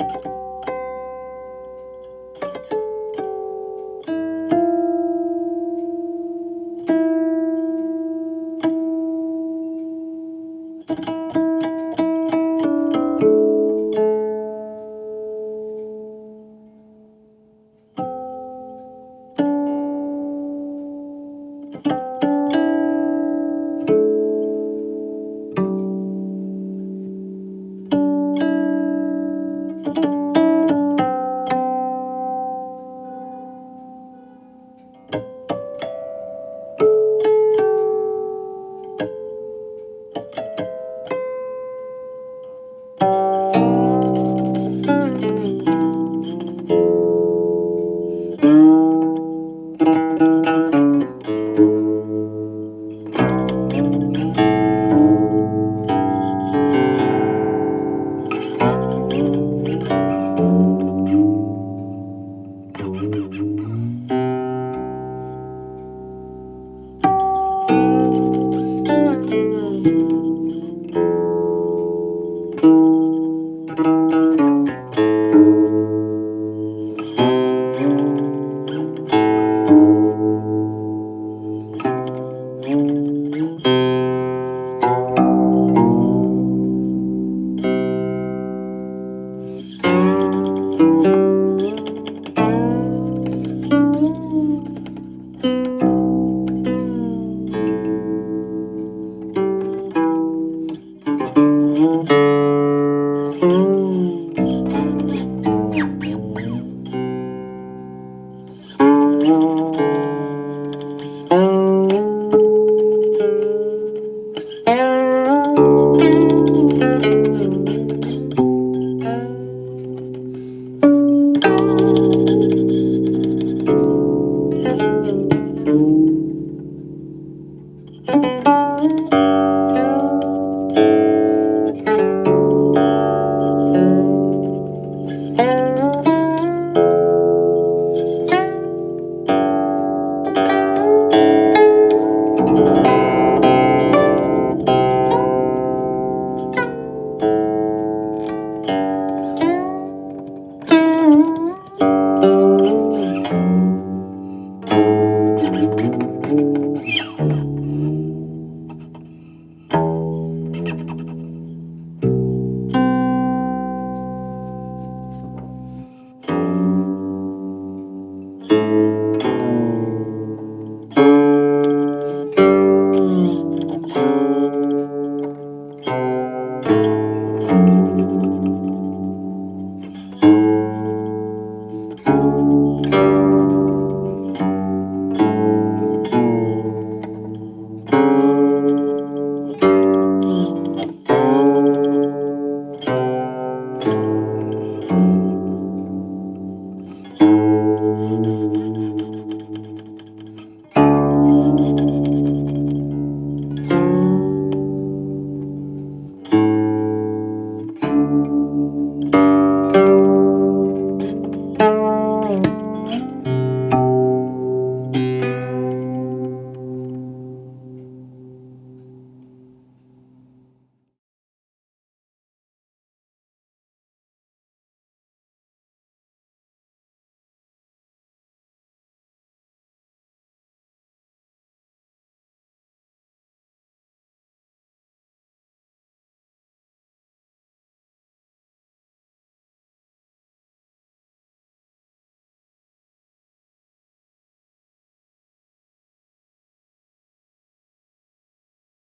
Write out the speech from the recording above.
you thank mm -hmm. you